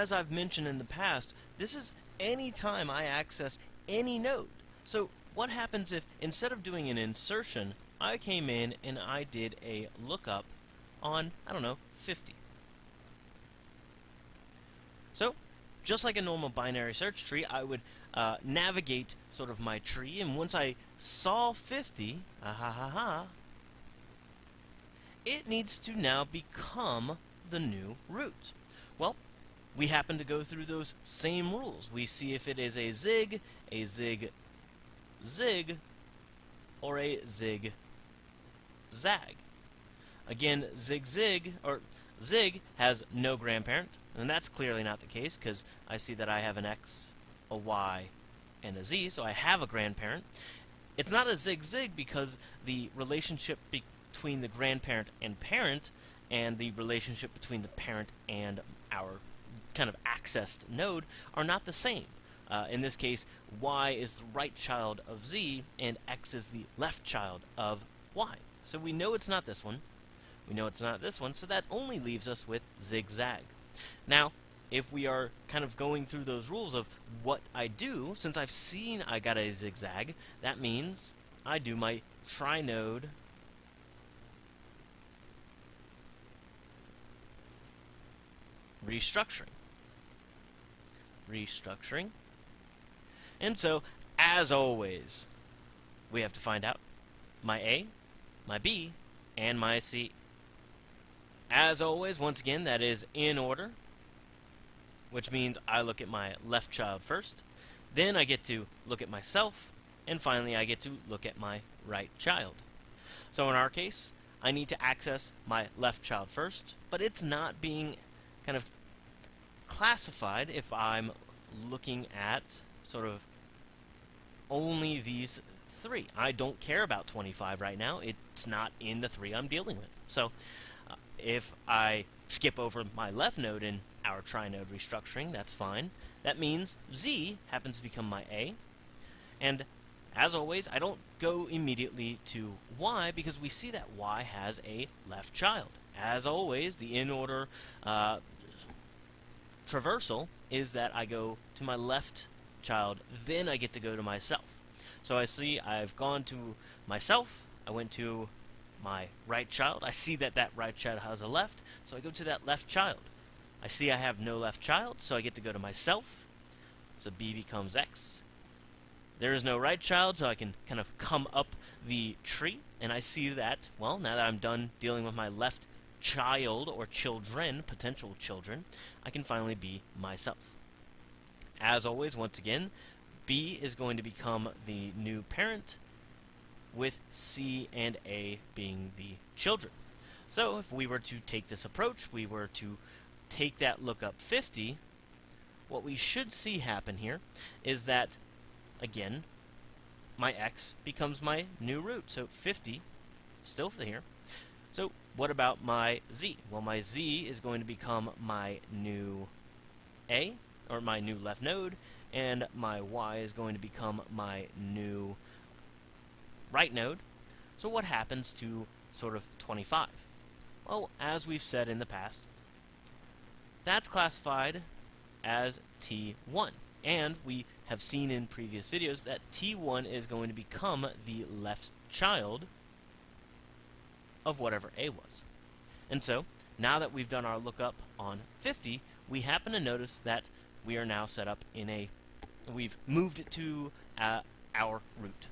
as I've mentioned in the past, this is any time I access any node. So what happens if instead of doing an insertion, I came in and I did a lookup on, I don't know, 50. So, just like a normal binary search tree, I would uh, navigate sort of my tree, and once I saw 50, ah ha ha ha, it needs to now become the new root. Well, we happen to go through those same rules. We see if it is a zig, a zig, zig, or a zig, zag. Again, zig, zig, or zig has no grandparent, and that's clearly not the case because I see that I have an x, a y, and a z, so I have a grandparent. It's not a zig-zig because the relationship between the grandparent and parent and the relationship between the parent and our kind of accessed node are not the same. Uh, in this case, y is the right child of z, and x is the left child of y. So we know it's not this one. We know it's not this one, so that only leaves us with zigzag. Now, if we are kind of going through those rules of what I do, since I've seen I got a zigzag, that means I do my trinode restructuring. Restructuring. And so, as always, we have to find out my A, my B, and my C. As always, once again, that is in order, which means I look at my left child first, then I get to look at myself, and finally I get to look at my right child. So in our case, I need to access my left child first, but it's not being kind of classified if I'm looking at sort of only these three. I don't care about 25 right now. It's not in the three I'm dealing with. So uh, if I skip over my left node in our trinode restructuring, that's fine. That means Z happens to become my A. And as always, I don't go immediately to Y because we see that Y has a left child. As always, the in-order uh, traversal is that I go to my left child, then I get to go to myself. So I see I've gone to myself, I went to my right child, I see that that right child has a left, so I go to that left child. I see I have no left child, so I get to go to myself, so B becomes X. There is no right child, so I can kind of come up the tree, and I see that, well, now that I'm done dealing with my left child or children, potential children, I can finally be myself. As always, once again, B is going to become the new parent, with C and A being the children. So if we were to take this approach, we were to take that lookup 50, what we should see happen here is that, again, my x becomes my new root. So 50, still here. What about my z? Well, my z is going to become my new a, or my new left node, and my y is going to become my new right node. So what happens to sort of 25? Well, as we've said in the past, that's classified as T1. And we have seen in previous videos that T1 is going to become the left child of whatever A was. And so, now that we've done our lookup on 50, we happen to notice that we are now set up in a, we've moved it to uh, our root.